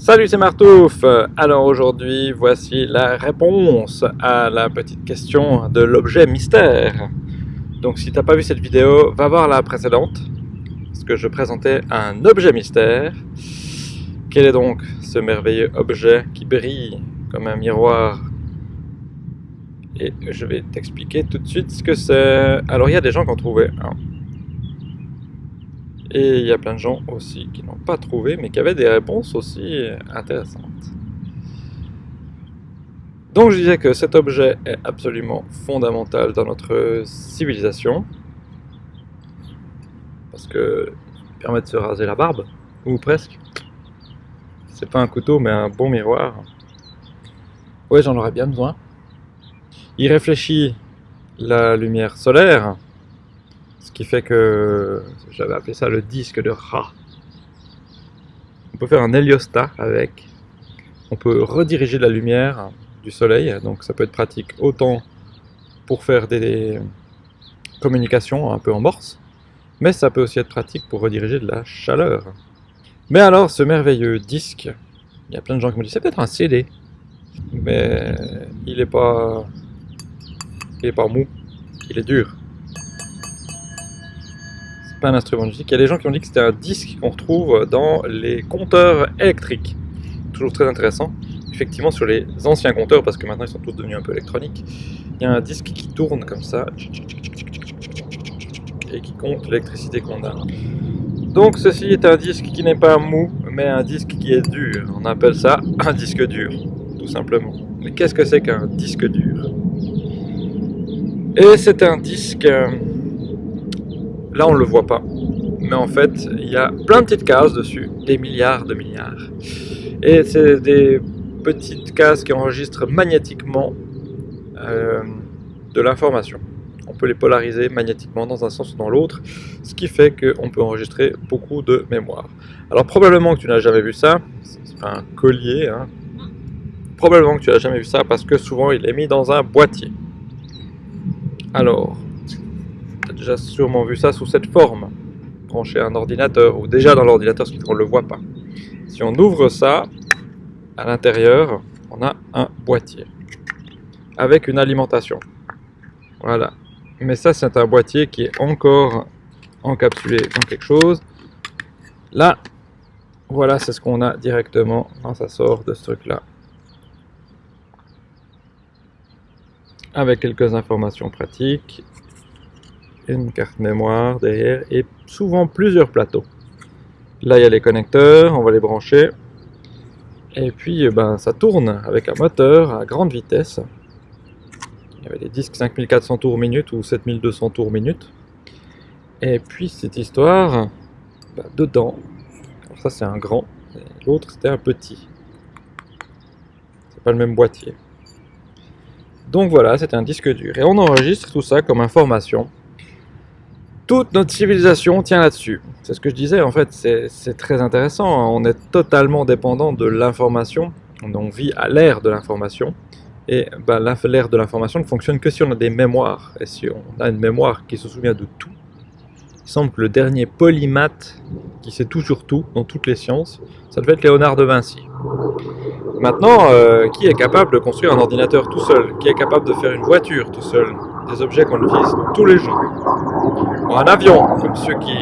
Salut, c'est Martouf Alors aujourd'hui, voici la réponse à la petite question de l'objet mystère. Donc si t'as pas vu cette vidéo, va voir la précédente, parce que je présentais un objet mystère. Quel est donc ce merveilleux objet qui brille comme un miroir? Et je vais t'expliquer tout de suite ce que c'est. Alors il y a des gens qui ont trouvé et il y a plein de gens aussi qui n'ont pas trouvé, mais qui avaient des réponses aussi intéressantes. Donc je disais que cet objet est absolument fondamental dans notre civilisation, parce que il permet de se raser la barbe, ou presque. C'est pas un couteau, mais un bon miroir. Ouais, j'en aurais bien besoin. Il réfléchit la lumière solaire, ce qui fait que j'avais appelé ça le disque de Ra. On peut faire un héliostat avec. On peut rediriger la lumière du soleil, donc ça peut être pratique autant pour faire des communications un peu en morse, mais ça peut aussi être pratique pour rediriger de la chaleur. Mais alors, ce merveilleux disque, il y a plein de gens qui me disent c'est peut-être un CD, mais il est pas, il est pas mou, il est dur pas un instrument de musique. Il y a des gens qui ont dit que c'était un disque qu'on retrouve dans les compteurs électriques. Toujours très intéressant. Effectivement, sur les anciens compteurs, parce que maintenant ils sont tous devenus un peu électroniques, il y a un disque qui tourne comme ça et qui compte l'électricité qu'on a. Donc ceci est un disque qui n'est pas mou, mais un disque qui est dur. On appelle ça un disque dur, tout simplement. Mais qu'est-ce que c'est qu'un disque dur? Et c'est un disque euh, Là, on ne le voit pas. Mais en fait, il y a plein de petites cases dessus, des milliards de milliards. Et c'est des petites cases qui enregistrent magnétiquement euh, de l'information. On peut les polariser magnétiquement dans un sens ou dans l'autre, ce qui fait qu'on peut enregistrer beaucoup de mémoire. Alors probablement que tu n'as jamais vu ça, c'est un collier, hein. probablement que tu n'as jamais vu ça parce que souvent il est mis dans un boîtier. Alors, déjà sûrement vu ça sous cette forme, branché à un ordinateur, ou déjà dans l'ordinateur, ce qu'on ne le voit pas. Si on ouvre ça, à l'intérieur, on a un boîtier, avec une alimentation. Voilà. Mais ça, c'est un boîtier qui est encore encapsulé dans quelque chose. Là, voilà, c'est ce qu'on a directement quand ça sort de ce truc-là. Avec quelques informations pratiques une carte mémoire derrière et souvent plusieurs plateaux. Là, il y a les connecteurs, on va les brancher. Et puis, eh ben, ça tourne avec un moteur à grande vitesse. Il y avait des disques 5400 tours minute ou 7200 tours minute. Et puis, cette histoire, ben, dedans, ça c'est un grand, l'autre c'était un petit. C'est pas le même boîtier. Donc voilà, c'est un disque dur. Et on enregistre tout ça comme information toute notre civilisation tient là-dessus. C'est ce que je disais, en fait, c'est très intéressant. Hein. On est totalement dépendant de l'information. On vit à l'ère de l'information. Et ben, l'ère de l'information ne fonctionne que si on a des mémoires. Et si on a une mémoire qui se souvient de tout. Il semble que le dernier polymath qui sait tout sur tout dans toutes les sciences, ça devait être Léonard de Vinci. Maintenant, euh, qui est capable de construire un ordinateur tout seul? Qui est capable de faire une voiture tout seul? Des objets qu'on utilise tous les jours un avion, comme ceux qui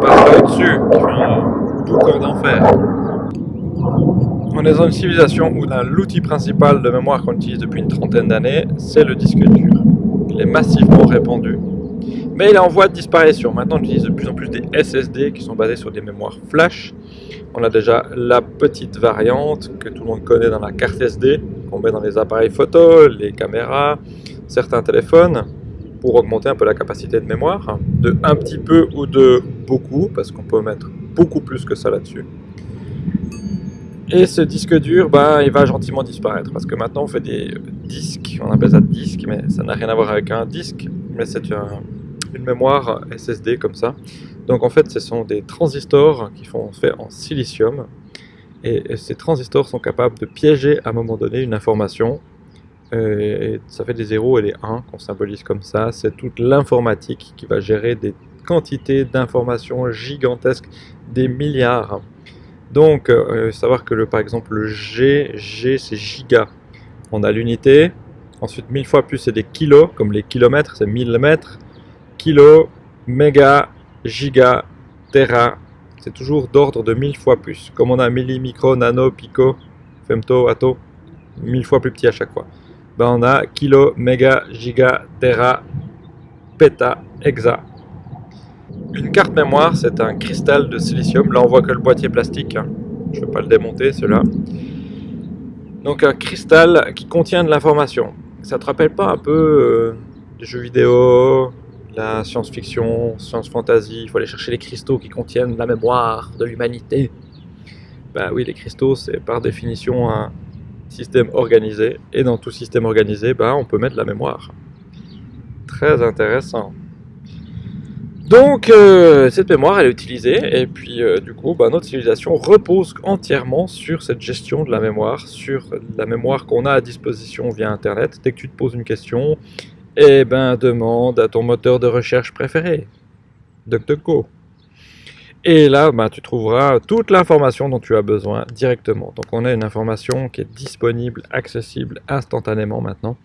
passent là au-dessus, qui font tout corps d'enfer. On est dans une civilisation où l'outil principal de mémoire qu'on utilise depuis une trentaine d'années, c'est le disque dur. Il est massivement répandu. Mais il est en voie de disparition. Maintenant, on utilise de plus en plus des SSD qui sont basés sur des mémoires flash. On a déjà la petite variante que tout le monde connaît dans la carte SD, qu'on met dans les appareils photo, les caméras, certains téléphones pour augmenter un peu la capacité de mémoire, de un petit peu ou de beaucoup, parce qu'on peut mettre beaucoup plus que ça là-dessus. Et ce disque dur, ben, il va gentiment disparaître, parce que maintenant on fait des disques, on appelle ça disque, mais ça n'a rien à voir avec un disque, mais c'est une mémoire SSD comme ça. Donc en fait ce sont des transistors qui sont faits en silicium, et ces transistors sont capables de piéger à un moment donné une information et ça fait des 0 et des 1 qu'on symbolise comme ça. C'est toute l'informatique qui va gérer des quantités d'informations gigantesques, des milliards. Donc, euh, savoir que par exemple le G, G c'est giga. On a l'unité. Ensuite, 1000 fois plus c'est des kilos, comme les kilomètres, c'est 1000 mètres. Kilo, méga, giga, tera. C'est toujours d'ordre de 1000 fois plus. Comme on a milli, micro, nano, pico, femto, atto, 1000 fois plus petit à chaque fois. Ben on a kilo, méga, giga, tera, peta, hexa. Une carte mémoire, c'est un cristal de silicium. Là, on voit que le boîtier plastique. Hein. Je ne vais pas le démonter, celui-là. Donc, un cristal qui contient de l'information. Ça te rappelle pas un peu euh, des jeux vidéo, la science-fiction, science-fantasy? Il faut aller chercher les cristaux qui contiennent la mémoire de l'humanité. Bah oui, les cristaux, c'est par définition un système organisé. Et dans tout système organisé, bah, on peut mettre la mémoire. Très intéressant. Donc euh, cette mémoire elle est utilisée et puis euh, du coup bah, notre civilisation repose entièrement sur cette gestion de la mémoire, sur la mémoire qu'on a à disposition via internet. Dès que tu te poses une question, eh ben demande à ton moteur de recherche préféré, DuckDuckGo. Et là, bah, tu trouveras toute l'information dont tu as besoin directement. Donc on a une information qui est disponible, accessible instantanément maintenant.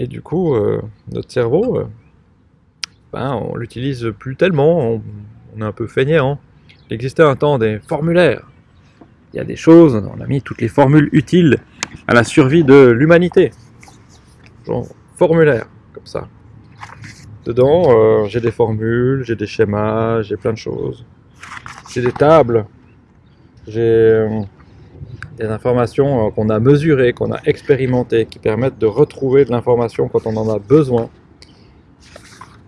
Et du coup, euh, notre cerveau, ben, on l'utilise plus tellement, on, est un peu feignant. Il existait un temps des formulaires. Il y a des choses, on a mis toutes les formules utiles à la survie de l'humanité. Genre formulaire, comme ça. Dedans, euh, j'ai des formules, j'ai des schémas, j'ai plein de choses. J'ai des tables, j'ai euh, des informations euh, qu'on a mesurées, qu'on a expérimentées, qui permettent de retrouver de l'information quand on en a besoin.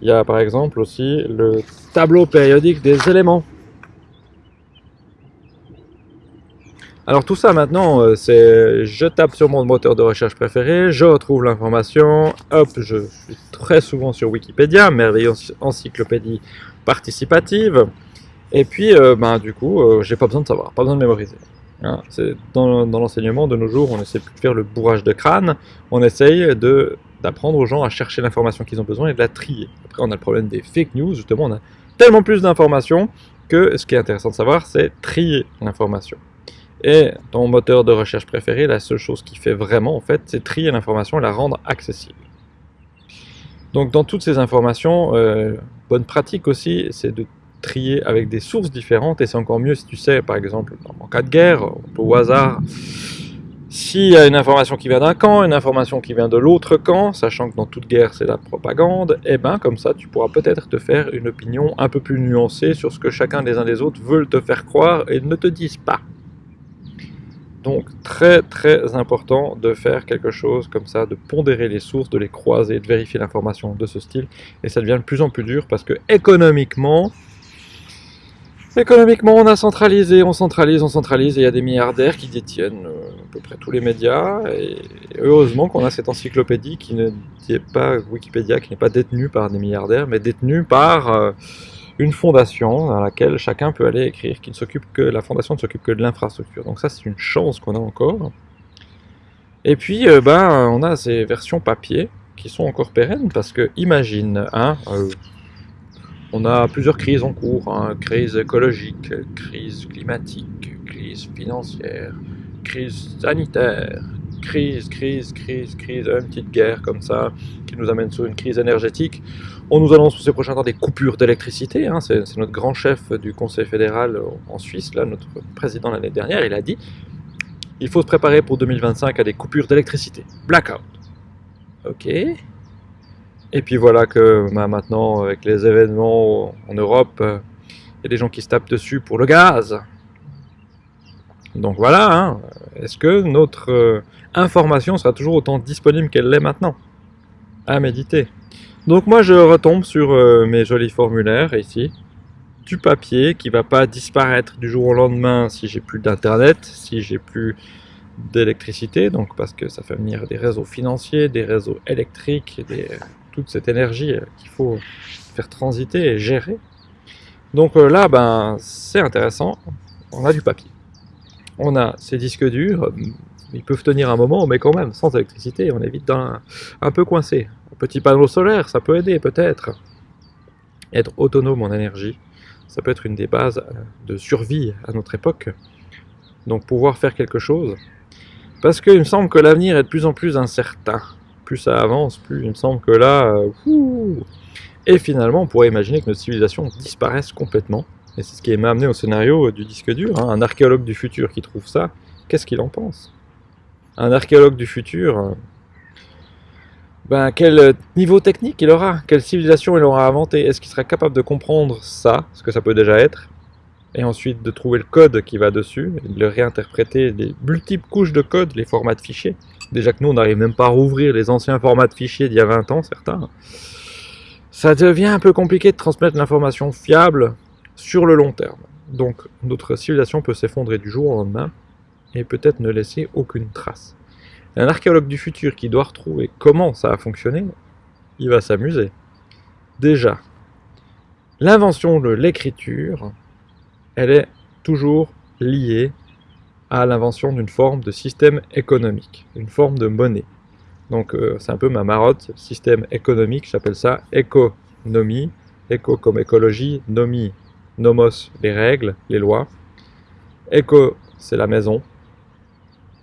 Il y a par exemple aussi le tableau périodique des éléments. Alors tout ça maintenant, euh, c'est je tape sur mon moteur de recherche préféré, je retrouve l'information, hop, je suis très souvent sur Wikipédia, merveilleuse encyclopédie participative, et puis euh, ben, du coup, euh, j'ai pas besoin de savoir, pas besoin de mémoriser. Hein. dans, dans l'enseignement de nos jours, on essaie plus de faire le bourrage de crâne, on essaye de d'apprendre aux gens à chercher l'information qu'ils ont besoin et de la trier. Après, on a le problème des fake news, justement, on a tellement plus d'informations que ce qui est intéressant de savoir, c'est trier l'information. Et ton moteur de recherche préféré, la seule chose qu'il fait vraiment, en fait, c'est trier l'information et la rendre accessible. Donc, dans toutes ces informations, euh, bonne pratique aussi, c'est de trier avec des sources différentes, et c'est encore mieux si tu sais, par exemple, en cas de guerre, au hasard, s'il y a une information qui vient d'un camp, une information qui vient de l'autre camp, sachant que dans toute guerre c'est la propagande, et eh ben comme ça tu pourras peut-être te faire une opinion un peu plus nuancée sur ce que chacun des uns des autres veulent te faire croire et ne te disent pas. Donc très très important de faire quelque chose comme ça, de pondérer les sources, de les croiser, de vérifier l'information de ce style, et ça devient de plus en plus dur parce que économiquement, Économiquement, on a centralisé, on centralise, on centralise, et il y a des milliardaires qui détiennent euh, à peu près tous les médias, et heureusement qu'on a cette encyclopédie qui n'est pas Wikipédia, qui n'est pas détenue par des milliardaires, mais détenue par euh, une fondation dans laquelle chacun peut aller écrire, qui ne s'occupe que, la fondation ne s'occupe que de l'infrastructure. Donc ça, c'est une chance qu'on a encore. Et puis, euh, ben, on a ces versions papier qui sont encore pérennes, parce que imagine, hein, on a plusieurs crises en cours, hein. crise écologique, crise climatique, crise financière, crise sanitaire, crise, crise, crise, crise, une petite guerre comme ça, qui nous amène sur une crise énergétique. On nous annonce pour ces prochains temps des coupures d'électricité, hein. c'est notre grand chef du Conseil fédéral en Suisse, là, notre président l'année dernière, il a dit il faut se préparer pour 2025 à des coupures d'électricité. Blackout. Ok. Et puis voilà que bah, maintenant, avec les événements en Europe, euh, il y a des gens qui se tapent dessus pour le gaz. Donc voilà, hein. est-ce que notre euh, information sera toujours autant disponible qu'elle l'est maintenant? À méditer. Donc moi je retombe sur euh, mes jolis formulaires ici, du papier qui va pas disparaître du jour au lendemain si j'ai plus d'internet, si j'ai plus d'électricité, donc parce que ça fait venir des réseaux financiers, des réseaux électriques, toute cette énergie euh, qu'il faut faire transiter et gérer. Donc euh, là, ben, c'est intéressant, on a du papier. On a ces disques durs, ils peuvent tenir un moment, mais quand même, sans électricité, on est vite un peu coincé. Petit panneau solaire, ça peut aider peut-être. Être autonome en énergie, Ça peut être une des bases de survie à notre époque. Donc pouvoir faire quelque chose. Parce qu'il me semble que l'avenir est de plus en plus incertain. Plus ça avance, plus il me semble que là... Euh, et finalement, on pourrait imaginer que notre civilisation disparaisse complètement. Et c'est ce qui m'a amené au scénario du disque dur. Hein. Un archéologue du futur qui trouve ça, qu'est-ce qu'il en pense? Un archéologue du futur, euh, ben, quel niveau technique il aura? Quelle civilisation il aura inventé? Est-ce qu'il sera capable de comprendre ça, ce que ça peut déjà être? Et ensuite de trouver le code qui va dessus, et de le réinterpréter, les multiples couches de code, les formats de fichiers. Déjà que nous, on n'arrive même pas à rouvrir les anciens formats de fichiers d'il y a 20 ans, certains ça devient un peu compliqué de transmettre l'information fiable sur le long terme. Donc notre civilisation peut s'effondrer du jour au lendemain et peut-être ne laisser aucune trace. Un archéologue du futur qui doit retrouver comment ça a fonctionné, il va s'amuser. Déjà, l'invention de l'écriture, elle est toujours liée à l'invention d'une forme de système économique, une forme de monnaie. Donc euh, c'est un peu ma marotte, système économique, j'appelle ça économie. Éco comme écologie, nomie, nomos, les règles, les lois. Éco, c'est la maison.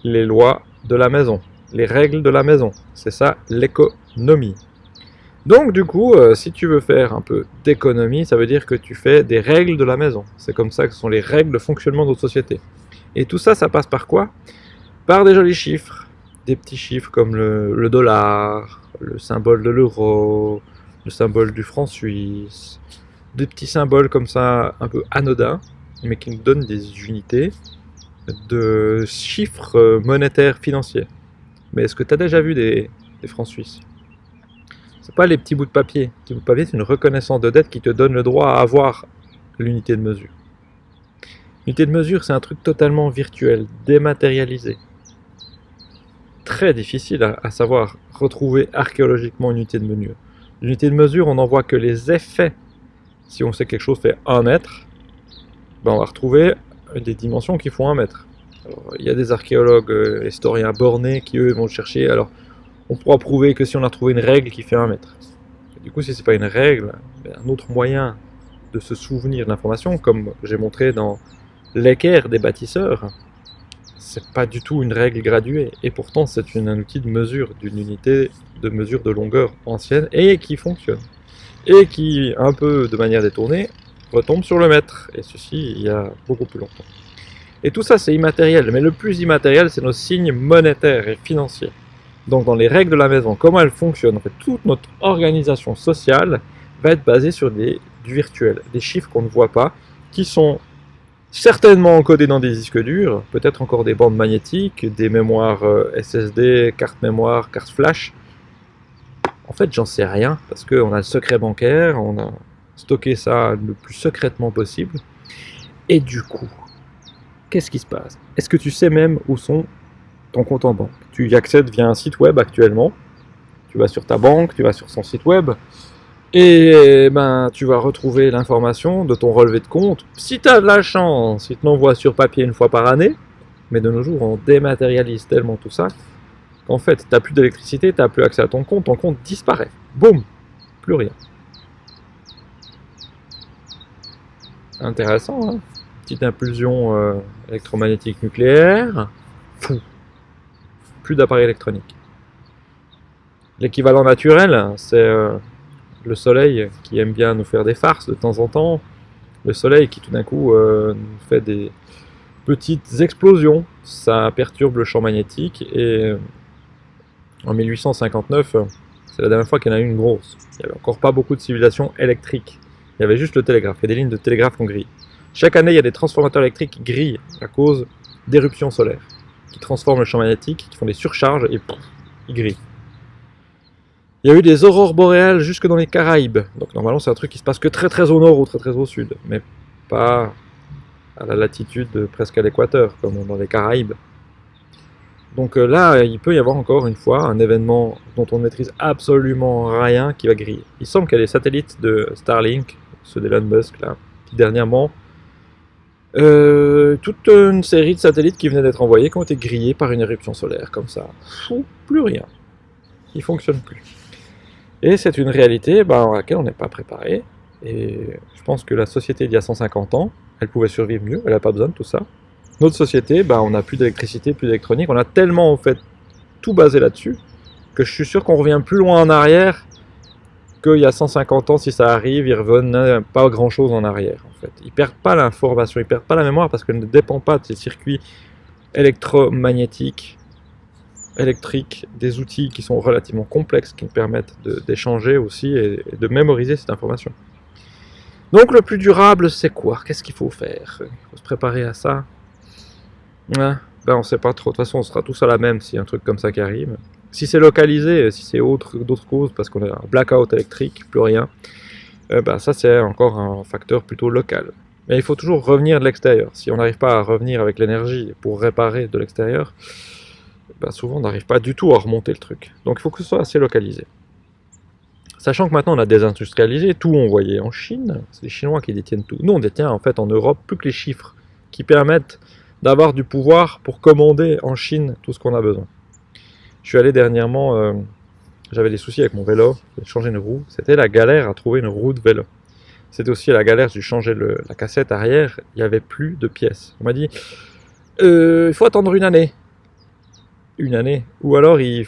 Les lois de la maison, les règles de la maison. C'est ça l'économie. Donc du coup, euh, si tu veux faire un peu d'économie, ça veut dire que tu fais des règles de la maison. C'est comme ça que sont les règles de fonctionnement de notre société. Et tout ça, ça passe par quoi? Par des jolis chiffres des petits chiffres comme le, dollar, le symbole de l'euro, le symbole du franc suisse, des petits symboles comme ça un peu anodins, mais qui nous donnent des unités de chiffres monétaires financiers. Mais est-ce que tu as déjà vu des, francs suisses? C'est pas les petits bouts de papier. Les petits bouts de papier, c'est une reconnaissance de dette qui te donne le droit à avoir l'unité de mesure. L'unité de mesure, c'est un truc totalement virtuel, dématérialisé très difficile à, savoir retrouver archéologiquement une unité de mesure. L'unité de mesure, on n'en voit que les effets. Si on sait que quelque chose fait 1 mètre, ben on va retrouver des dimensions qui font 1 mètre. il y a des archéologues, euh, historiens bornés qui eux vont chercher. Alors, on pourra prouver que si on a trouvé une règle qui fait 1 mètre. du coup, si c'est pas une règle, ben, un autre moyen de se souvenir de l'information, comme j'ai montré dans l'équerre des bâtisseurs, c'est pas du tout une règle graduée, et pourtant c'est un outil de mesure, d'une unité de mesure de longueur ancienne, et qui fonctionne. Et qui, un peu de manière détournée, retombe sur le mètre, et ceci il y a beaucoup plus longtemps. Et tout ça c'est immatériel, mais le plus immatériel c'est nos signes monétaires et financiers. Donc dans les règles de la maison, comment elles fonctionnent, toute notre organisation sociale va être basée sur du virtuel, des chiffres qu'on ne voit pas, qui sont certainement encodé dans des disques durs, peut-être encore des bandes magnétiques, des mémoires euh, SSD, cartes mémoire, cartes flash. En fait, j'en sais rien, parce qu'on a le secret bancaire, on a stocké ça le plus secrètement possible. Et du coup, qu'est-ce qui se passe? Est-ce que tu sais même où sont ton compte en banque? Tu y accèdes via un site web actuellement. Tu vas sur ta banque, tu vas sur son site web, et ben, tu vas retrouver l'information de ton relevé de compte. Si tu as de la chance, il te l'envoie sur papier une fois par année. Mais de nos jours, on dématérialise tellement tout ça qu'en fait, tu n'as plus d'électricité, tu n'as plus accès à ton compte, ton compte disparaît. Boum Plus rien. Intéressant, hein Petite impulsion euh, électromagnétique nucléaire. Plus d'appareil électronique. L'équivalent naturel, c'est... Euh, le soleil qui aime bien nous faire des farces de temps en temps, le soleil qui tout d'un coup euh, nous fait des petites explosions, ça perturbe le champ magnétique et en 1859, c'est la dernière fois qu'il y en a eu une grosse. Il n'y avait encore pas beaucoup de civilisations électriques. Il y avait juste le télégraphe et des lignes de télégraphe qu'on grille. Chaque année, il y a des transformateurs électriques qui grillent à cause d'éruptions solaires, qui transforment le champ magnétique, qui font des surcharges et ils grillent. Il y a eu des aurores boréales jusque dans les Caraïbes. Donc normalement c'est un truc qui se passe que très très au nord ou très très au sud. Mais pas à la latitude presque à l'équateur, comme dans les Caraïbes. Donc euh, là, il peut y avoir encore une fois un événement dont on ne maîtrise absolument rien qui va griller. Il semble qu'il y a des satellites de Starlink, ceux d'Elon Musk là, qui dernièrement, euh, toute une série de satellites qui venaient d'être envoyés qui ont été grillés par une éruption solaire, comme ça. Fou, plus rien. Il fonctionne plus. Et c'est une réalité ben, à laquelle on n'est pas préparé. Et je pense que la société d'il y a 150 ans, elle pouvait survivre mieux, elle n'a pas besoin de tout ça. Notre société, bah, on n'a plus d'électricité, plus d'électronique, on a tellement en fait tout basé là-dessus, que je suis sûr qu'on revient plus loin en arrière qu'il y a 150 ans, si ça arrive, ils reviennent pas grand-chose en arrière. En fait. Ils perdent pas l'information, ils perdent pas la mémoire parce qu'elle ne dépend pas de ces circuits électromagnétiques, électriques, des outils qui sont relativement complexes, qui permettent d'échanger aussi et, de mémoriser cette information. Donc le plus durable, c'est quoi? Qu'est-ce qu'il faut faire? Il faut se préparer à ça ben, On ne sait pas trop. De toute façon, on sera tous à la même si un truc comme ça qui arrive. Si c'est localisé, si c'est d'autres causes, parce qu'on a un blackout électrique, plus rien, euh, ben, ça c'est encore un facteur plutôt local. Mais il faut toujours revenir de l'extérieur. Si on n'arrive pas à revenir avec l'énergie pour réparer de l'extérieur, ben souvent on n'arrive pas du tout à remonter le truc. Donc il faut que ce soit assez localisé. Sachant que maintenant on a désindustrialisé, tout on voyait en Chine, c'est les Chinois qui détiennent tout. Nous on détient en fait en Europe plus que les chiffres qui permettent d'avoir du pouvoir pour commander en Chine tout ce qu'on a besoin. Je suis allé dernièrement, euh, j'avais des soucis avec mon vélo, j'ai changé une roue, c'était la galère à trouver une roue de vélo. C'était aussi la galère, j'ai changé la cassette arrière, il n'y avait plus de pièces. On m'a dit, euh, il faut attendre une année. Une année. Ou alors il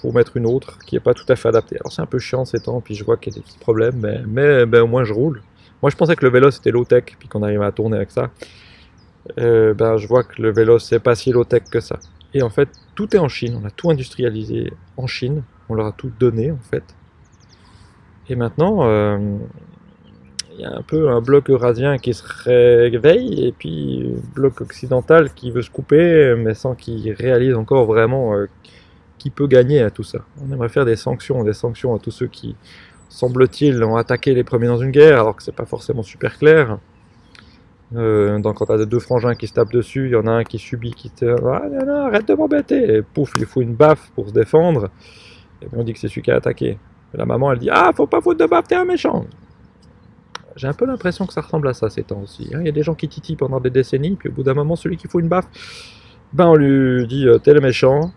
faut mettre une autre qui n'est pas tout à fait adaptée. Alors c'est un peu chiant ces temps, puis je vois qu'il y a des petits problèmes, mais, ben, au moins je roule. Moi je pensais que le vélo c'était low-tech, puis qu'on arrivait à tourner avec ça. Euh, ben, je vois que le vélo c'est pas si low-tech que ça. Et en fait, tout est en Chine, on a tout industrialisé en Chine, on leur a tout donné en fait. Et maintenant, euh, il y a un peu un bloc eurasien qui se réveille et puis un bloc occidental qui veut se couper mais sans qu'il réalise encore vraiment euh, qui peut gagner à tout ça. On aimerait faire des sanctions, des sanctions à tous ceux qui, semble-t-il, ont attaqué les premiers dans une guerre alors que c'est pas forcément super clair. Euh, donc quand t'as deux frangins qui se tapent dessus, il y en a un qui subit, qui te ah non, non, arrête de m'embêter et pouf, il faut une baffe pour se défendre et puis on dit que c'est celui qui a attaqué. la maman elle dit ah faut pas foutre de baffe, t'es un méchant. J'ai un peu l'impression que ça ressemble à ça ces temps aussi. Hein. Il y a des gens qui titillent pendant des décennies, puis au bout d'un moment, celui qui faut une baffe, ben on lui dit euh, t'es le méchant.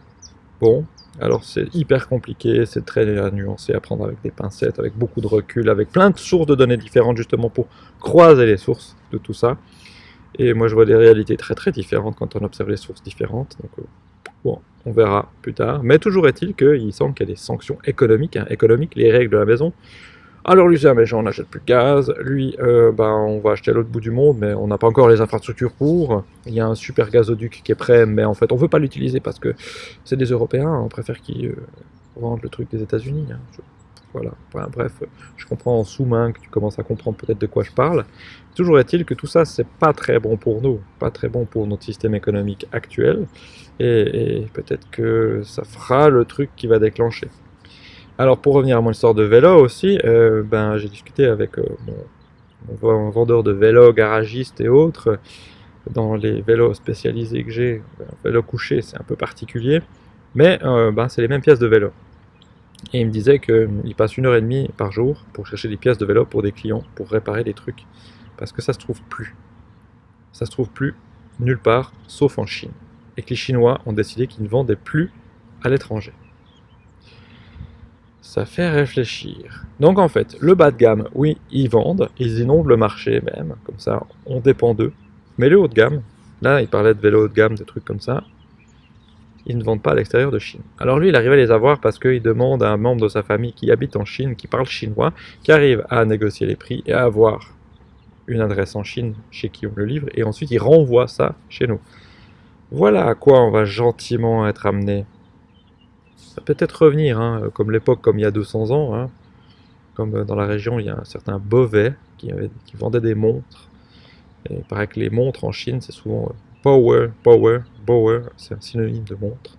Bon, alors c'est hyper compliqué, c'est très nuancé à prendre avec des pincettes, avec beaucoup de recul, avec plein de sources de données différentes justement pour croiser les sources de tout ça. Et moi je vois des réalités très très différentes quand on observe les sources différentes. Donc euh, bon, on verra plus tard. Mais toujours est-il qu'il semble qu'il y a des sanctions économiques, hein, économiques, les règles de la maison, alors lui c'est un méchant, on n'achète plus de gaz, lui euh, ben, on va acheter à l'autre bout du monde, mais on n'a pas encore les infrastructures pour, il y a un super gazoduc qui est prêt, mais en fait on veut pas l'utiliser parce que c'est des Européens, on préfère qu'ils euh, vendent le truc des états unis hein. Voilà, bref, je comprends en sous-main que tu commences à comprendre peut-être de quoi je parle. Toujours est-il que tout ça, c'est pas très bon pour nous, pas très bon pour notre système économique actuel, et peut-être que ça fera le truc qui va déclencher. Alors pour revenir à mon histoire de vélo aussi, euh, ben, j'ai discuté avec euh, mon, vendeur de vélos, garagiste et autres. Dans les vélos spécialisés que j'ai, ben, vélo couché c'est un peu particulier, mais euh, ben, c'est les mêmes pièces de vélo. Et il me disait qu'il passe une heure et demie par jour pour chercher des pièces de vélo pour des clients, pour réparer des trucs. Parce que ça se trouve plus. Ça se trouve plus nulle part, sauf en Chine. Et que les Chinois ont décidé qu'ils ne vendaient plus à l'étranger. Ça fait réfléchir. Donc en fait, le bas de gamme, oui, ils vendent, ils inondent le marché même, comme ça, on dépend d'eux. Mais le haut de gamme, là, il parlait de vélo haut de gamme, des trucs comme ça, ils ne vendent pas à l'extérieur de Chine. Alors lui, il arrive à les avoir parce qu'il demande à un membre de sa famille qui habite en Chine, qui parle chinois, qui arrive à négocier les prix et à avoir une adresse en Chine chez qui on le livre, et ensuite il renvoie ça chez nous. Voilà à quoi on va gentiment être amené ça peut être revenir, hein, comme l'époque, comme il y a 200 ans. Hein. Comme euh, dans la région, il y a un certain Beauvais qui, vendait des montres. Et il paraît que les montres en Chine, c'est souvent euh, Power, Power, Power, c'est un synonyme de montre.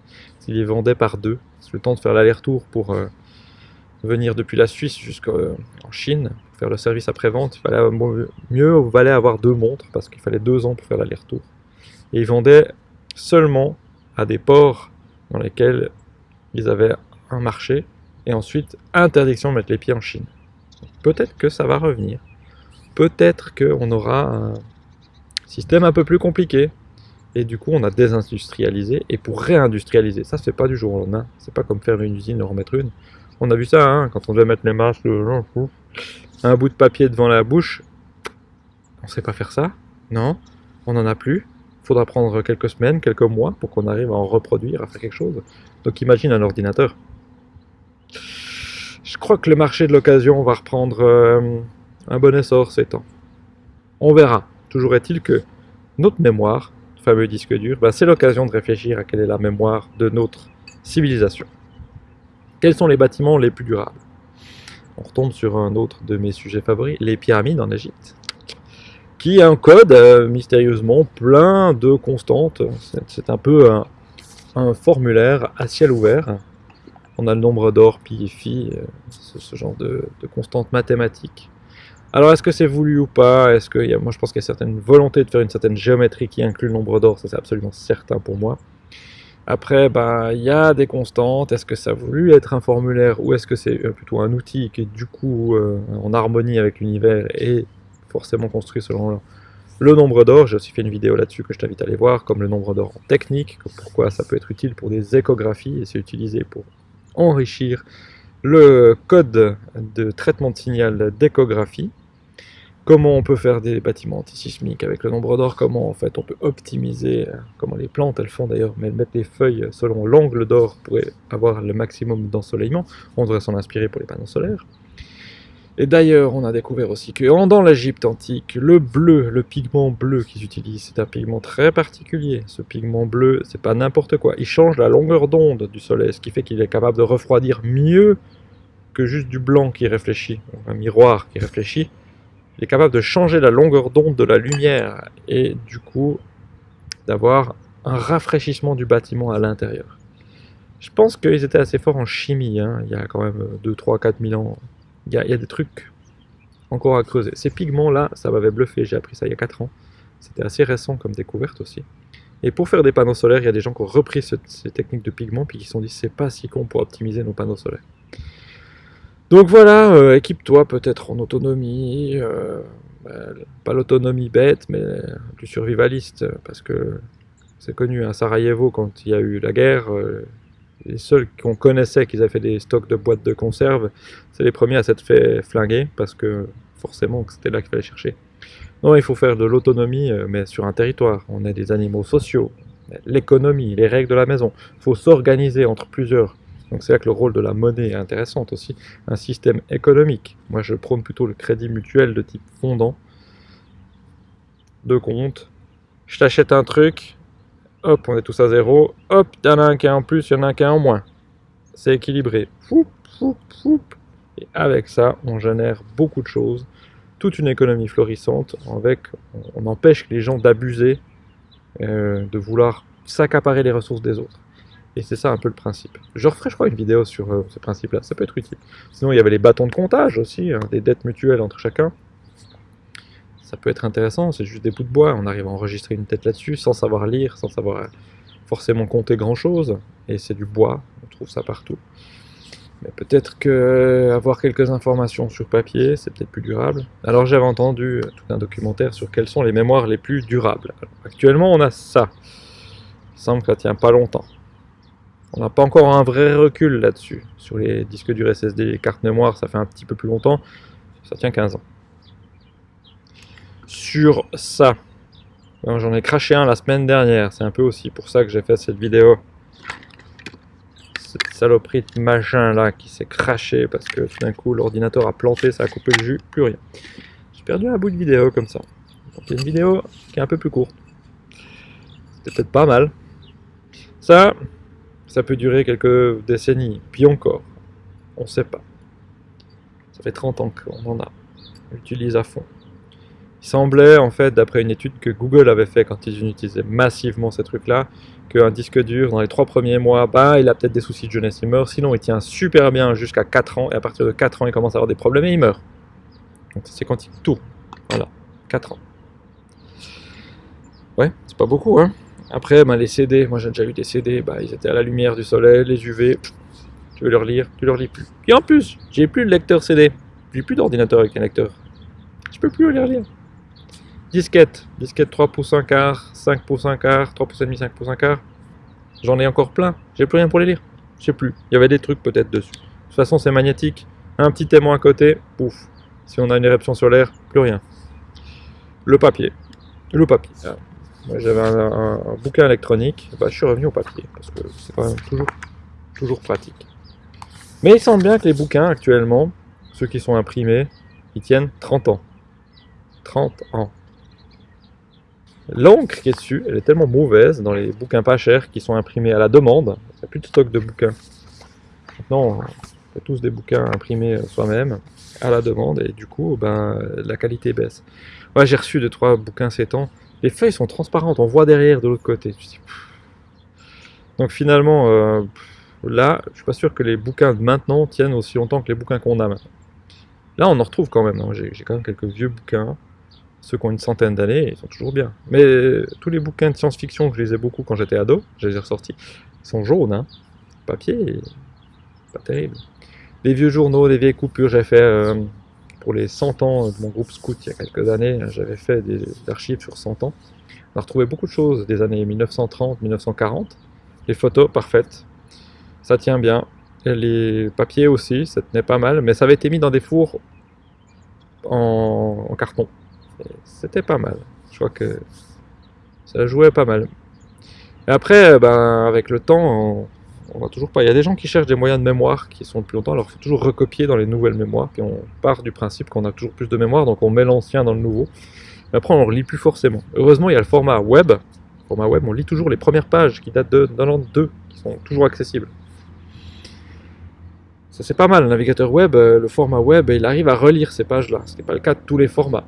Il les vendait par deux. C'est le temps de faire l'aller-retour pour euh, venir depuis la Suisse jusqu'en Chine, faire le service après-vente. Il fallait mieux valait avoir deux montres parce qu'il fallait deux ans pour faire l'aller-retour. Et ils vendaient seulement à des ports dans lesquels ils avaient un marché, et ensuite interdiction de mettre les pieds en Chine. Peut-être que ça va revenir. Peut-être qu'on aura un système un peu plus compliqué. Et du coup, on a désindustrialisé. Et pour réindustrialiser, ça se fait pas du jour au lendemain. C'est pas comme faire une usine et remettre une. On a vu ça, hein, quand on devait mettre les masques. un bout de papier devant la bouche, on sait pas faire ça, non, on n'en a plus. Faudra prendre quelques semaines, quelques mois pour qu'on arrive à en reproduire, à faire quelque chose. Donc imagine un ordinateur. Je crois que le marché de l'occasion va reprendre euh, un bon essor ces temps. On verra. Toujours est-il que notre mémoire, le fameux disque dur, ben, c'est l'occasion de réfléchir à quelle est la mémoire de notre civilisation. Quels sont les bâtiments les plus durables? On retombe sur un autre de mes sujets favoris, les pyramides en Égypte, qui encode euh, mystérieusement plein de constantes. C'est un peu un, formulaire à ciel ouvert. On a le nombre d'or, pi et phi, euh, ce, genre de, constantes mathématiques alors est-ce que c'est voulu ou pas? Est-ce que moi je pense qu'il y a certaine volonté de faire une certaine géométrie qui inclut le nombre d'or, ça c'est absolument certain pour moi. Après, bah, il y a des constantes. Est-ce que ça a voulu être un formulaire ou est-ce que c'est euh, plutôt un outil qui est du coup euh, en harmonie avec l'univers et forcément construit selon le nombre d'or J'ai aussi fait une vidéo là-dessus que je t'invite à aller voir, comme le nombre d'or en technique, pourquoi ça peut être utile pour des échographies et c'est utilisé pour enrichir le code de traitement de signal d'échographie comment on peut faire des bâtiments antisismiques avec le nombre d'or, comment en fait on peut optimiser, euh, comment les plantes elles font d'ailleurs, mais elles mettent les feuilles selon l'angle d'or pour avoir le maximum d'ensoleillement, on devrait s'en inspirer pour les panneaux solaires. Et d'ailleurs, on a découvert aussi que dans l'Égypte antique, le bleu, le pigment bleu qu'ils utilisent, c'est un pigment très particulier. Ce pigment bleu, c'est pas n'importe quoi. Il change la longueur d'onde du soleil, ce qui fait qu'il est capable de refroidir mieux que juste du blanc qui réfléchit, un miroir qui réfléchit il est capable de changer la longueur d'onde de la lumière et du coup d'avoir un rafraîchissement du bâtiment à l'intérieur. Je pense qu'ils étaient assez forts en chimie, hein. il y a quand même 2, 3, 4 000 ans. Il y, a, des trucs encore à creuser. Ces pigments-là, ça m'avait bluffé, j'ai appris ça il y a 4 ans. C'était assez récent comme découverte aussi. Et pour faire des panneaux solaires, il y a des gens qui ont repris ces techniques de pigments puis qui se sont dit c'est pas si con pour optimiser nos panneaux solaires. Donc voilà, euh, équipe-toi peut-être en autonomie, euh, bah, pas l'autonomie bête, mais du survivaliste, parce que c'est connu à Sarajevo quand il y a eu la guerre, euh, les seuls qu'on connaissait qui avaient fait des stocks de boîtes de conserve, c'est les premiers à s'être fait flinguer, parce que forcément c'était là qu'il fallait chercher. Non, il faut faire de l'autonomie, mais sur un territoire. On est des animaux sociaux, l'économie, les règles de la maison. Il faut s'organiser entre plusieurs donc c'est là que le rôle de la monnaie est intéressant aussi, un système économique. Moi je prône plutôt le crédit mutuel de type fondant, de compte. Je t'achète un truc, hop, on est tous à zéro, hop, il y en a un qui est en plus, il y en a un qui est en moins. C'est équilibré. Et avec ça, on génère beaucoup de choses, toute une économie florissante, avec, on empêche les gens d'abuser, euh, de vouloir s'accaparer les ressources des autres. Et c'est ça un peu le principe. Je referai, je crois, une vidéo sur euh, ce principe-là. Ça peut être utile. Sinon, il y avait les bâtons de comptage aussi, hein, des dettes mutuelles entre chacun. Ça peut être intéressant, c'est juste des bouts de bois. On arrive à enregistrer une tête là-dessus sans savoir lire, sans savoir euh, forcément compter grand-chose. Et c'est du bois, on trouve ça partout. Mais peut-être que euh, avoir quelques informations sur papier, c'est peut-être plus durable. Alors j'avais entendu tout un documentaire sur quelles sont les mémoires les plus durables. actuellement, on a ça. Il semble que ça tient pas longtemps. On n'a pas encore un vrai recul là-dessus. Sur les disques durs SSD, les cartes mémoire, ça fait un petit peu plus longtemps. Ça tient 15 ans. Sur ça, j'en ai craché un la semaine dernière. C'est un peu aussi pour ça que j'ai fait cette vidéo. Cette saloperie de machin là qui s'est craché parce que tout d'un coup l'ordinateur a planté, ça a coupé le jus, plus rien. J'ai perdu un bout de vidéo comme ça. Donc une vidéo qui est un peu plus courte. C'était peut-être pas mal. Ça, ça peut durer quelques décennies, puis encore. On ne sait pas. Ça fait 30 ans qu'on en a. On à fond. Il semblait, en fait, d'après une étude que Google avait fait quand ils utilisaient massivement ces trucs-là, qu'un disque dur, dans les 3 premiers mois, bah, il a peut-être des soucis de jeunesse, il meurt. Sinon, il tient super bien jusqu'à 4 ans, et à partir de 4 ans, il commence à avoir des problèmes et il meurt. Donc c'est quand il tourne. Voilà, 4 ans. Ouais, c'est pas beaucoup, hein après, ben, les CD, moi j'ai déjà eu des CD, bah, ils étaient à la lumière du soleil, les UV, tu veux leur lire, tu leur lis plus. Et en plus, j'ai plus de lecteur CD, j'ai plus d'ordinateur avec un lecteur. Je peux plus les lire. Disquette, disquette 3 pouces 1 quart, 5 pouces 1 quart, 3 pouces et demi, 5 pouces 1 quart. J'en ai encore plein, j'ai plus rien pour les lire. Je sais plus, il y avait des trucs peut-être dessus. De toute façon, c'est magnétique. Un petit aimant à côté, pouf. Si on a une éruption solaire, plus rien. Le papier. Le papier. Ah. J'avais un, bouquin électronique, bah, je suis revenu au papier, parce que c'est quand même toujours, toujours pratique. Mais il semble bien que les bouquins actuellement, ceux qui sont imprimés, ils tiennent 30 ans. 30 ans. L'encre qui est dessus, elle est tellement mauvaise dans les bouquins pas chers qui sont imprimés à la demande. Il n'y a plus de stock de bouquins. Maintenant, on fait tous des bouquins imprimés soi-même à la demande et du coup, ben, la qualité baisse. Ouais, j'ai reçu 2 trois bouquins ces temps. Les feuilles sont transparentes, on voit derrière de l'autre côté. Donc finalement, euh, là, je suis pas sûr que les bouquins de maintenant tiennent aussi longtemps que les bouquins qu'on a maintenant. Là, on en retrouve quand même. Hein. J'ai quand même quelques vieux bouquins. Ceux qui ont une centaine d'années, ils sont toujours bien. Mais tous les bouquins de science-fiction que je lisais beaucoup quand j'étais ado, je les ai ressortis, ils sont jaunes. Hein. Papier, pas terrible. Les vieux journaux, les vieilles coupures, j'ai fait euh, pour les 100 ans de mon groupe scout il y a quelques années, j'avais fait des archives sur 100 ans. On a retrouvé beaucoup de choses des années 1930, 1940. Les photos, parfaites. Ça tient bien. les papiers aussi, ça tenait pas mal, mais ça avait été mis dans des fours en carton. C'était pas mal. Je crois que ça jouait pas mal. Après, ben, avec le temps, on, va toujours pas. Il y a des gens qui cherchent des moyens de mémoire qui sont plus longtemps, alors il faut toujours recopier dans les nouvelles mémoires. Puis on part du principe qu'on a toujours plus de mémoire, donc on met l'ancien dans le nouveau. Après, on ne relit plus forcément. Heureusement, il y a le format web. Format web, on lit toujours les premières pages qui datent de 92, qui sont toujours accessibles. Ça c'est pas mal, le navigateur web, euh, le format web, il arrive à relire ces pages-là, ce n'est pas le cas de tous les formats.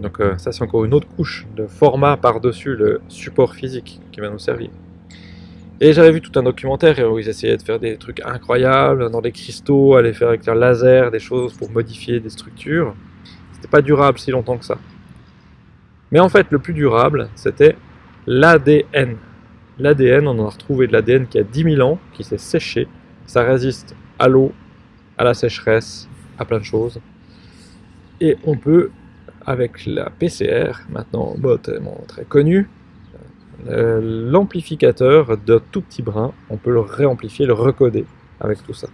Donc euh, ça c'est encore une autre couche de format par-dessus le support physique qui va nous servir. Et j'avais vu tout un documentaire où ils essayaient de faire des trucs incroyables dans des cristaux, aller faire avec un laser des choses pour modifier des structures. C'était pas durable si longtemps que ça. Mais en fait, le plus durable, c'était l'ADN. L'ADN, on en a retrouvé de l'ADN qui a 10 000 ans, qui s'est séché. Ça résiste à l'eau, à la sécheresse, à plein de choses. Et on peut avec la PCR, maintenant bot très connu, euh, l'amplificateur d'un tout petit brin, on peut le réamplifier, le recoder avec tout ça.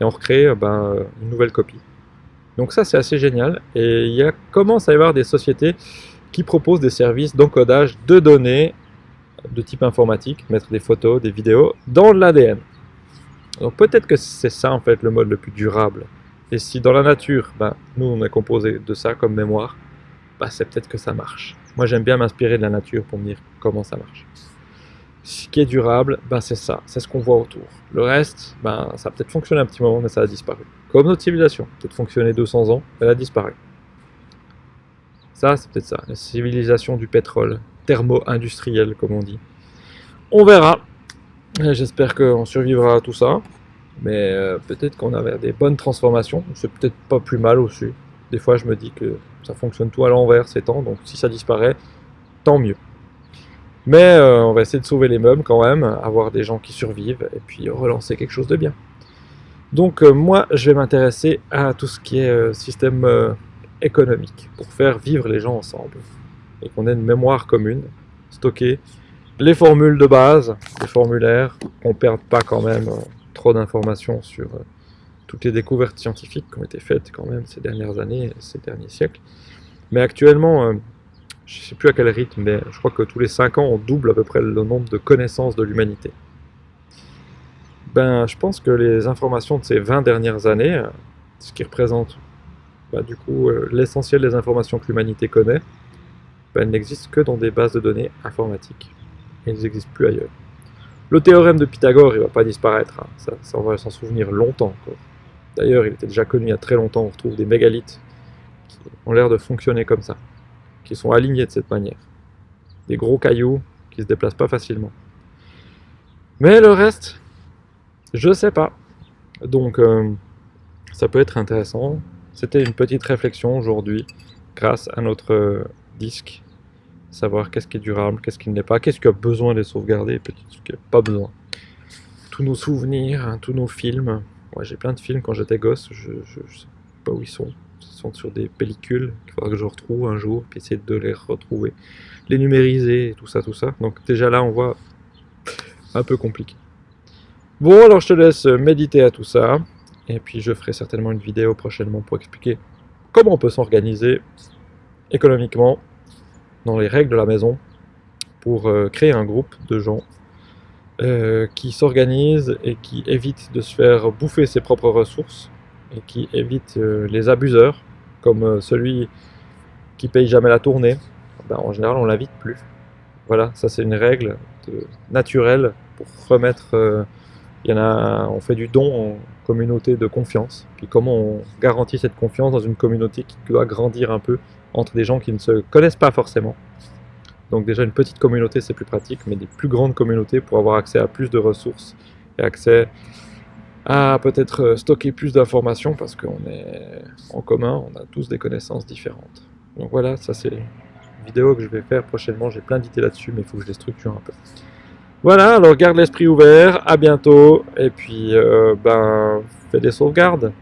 Et on recrée euh, ben, une nouvelle copie. Donc ça c'est assez génial. Et il commence à y avoir des sociétés qui proposent des services d'encodage de données de type informatique, mettre des photos, des vidéos dans l'ADN. Donc peut-être que c'est ça en fait le mode le plus durable. Et si dans la nature, ben, nous on est composé de ça comme mémoire, c'est peut-être que ça marche. Moi, j'aime bien m'inspirer de la nature pour me dire comment ça marche. Ce qui est durable, ben, c'est ça, c'est ce qu'on voit autour. Le reste, ben, ça a peut-être fonctionné un petit moment, mais ça a disparu. Comme notre civilisation, peut-être fonctionné 200 ans, elle a disparu. Ça, c'est peut-être ça, la civilisation du pétrole, thermo-industriel, comme on dit. On verra. J'espère qu'on survivra à tout ça. Mais euh, peut-être qu'on a des bonnes transformations. C'est peut-être pas plus mal aussi. Des fois, je me dis que ça fonctionne tout à l'envers ces temps, donc si ça disparaît, tant mieux. Mais euh, on va essayer de sauver les meubles quand même, avoir des gens qui survivent, et puis relancer quelque chose de bien. Donc euh, moi, je vais m'intéresser à tout ce qui est euh, système économique, pour faire vivre les gens ensemble, et qu'on ait une mémoire commune, stocker les formules de base, les formulaires, qu'on ne perde pas quand même trop d'informations sur toutes les découvertes scientifiques qui ont été faites quand même ces dernières années, ces derniers siècles. Mais actuellement, euh, je ne sais plus à quel rythme, mais je crois que tous les 5 ans, on double à peu près le nombre de connaissances de l'humanité. Ben, je pense que les informations de ces 20 dernières années, euh, ce qui représente ben, du coup euh, l'essentiel des informations que l'humanité connaît, ben, elles n'existent que dans des bases de données informatiques. Elles n'existent plus ailleurs. Le théorème de Pythagore, il ne va pas disparaître, hein. ça, ça, on va s'en souvenir longtemps encore. D'ailleurs, il était déjà connu il y a très longtemps, on retrouve des mégalithes qui ont l'air de fonctionner comme ça, qui sont alignés de cette manière. Des gros cailloux qui se déplacent pas facilement. Mais le reste, je sais pas. Donc, euh, ça peut être intéressant. C'était une petite réflexion aujourd'hui, grâce à notre euh, disque. Savoir qu'est-ce qui est durable, qu'est-ce qui ne l'est pas, qu'est-ce qui a besoin d'être sauvegardé, peut-être ce qui n'a pas besoin. Tous nos souvenirs, hein, tous nos films, j'ai plein de films quand j'étais gosse, je, ne sais pas où ils sont. Ils sont sur des pellicules qu'il faudra que je retrouve un jour, puis essayer de les retrouver, les numériser, tout ça, tout ça. Donc déjà là, on voit un peu compliqué. Bon, alors je te laisse méditer à tout ça, et puis je ferai certainement une vidéo prochainement pour expliquer comment on peut s'organiser économiquement dans les règles de la maison pour euh, créer un groupe de gens euh, qui s'organisent et qui évitent de se faire bouffer ses propres ressources et qui évitent euh, les abuseurs, comme celui qui paye jamais la tournée. Ben, en général, on l'invite plus. Voilà, ça c'est une règle naturelle pour remettre. Il y en a, on fait du don en communauté de confiance. Puis comment on garantit cette confiance dans une communauté qui doit grandir un peu entre des gens qui ne se connaissent pas forcément? Donc déjà une petite communauté c'est plus pratique, mais des plus grandes communautés pour avoir accès à plus de ressources et accès à peut-être euh, stocker plus d'informations parce qu'on est en commun, on a tous des connaissances différentes. Donc voilà, ça c'est une vidéo que je vais faire prochainement, j'ai plein d'idées là-dessus, mais il faut que je les structure un peu. Voilà, alors garde l'esprit ouvert, à bientôt, et puis euh, ben fais des sauvegardes.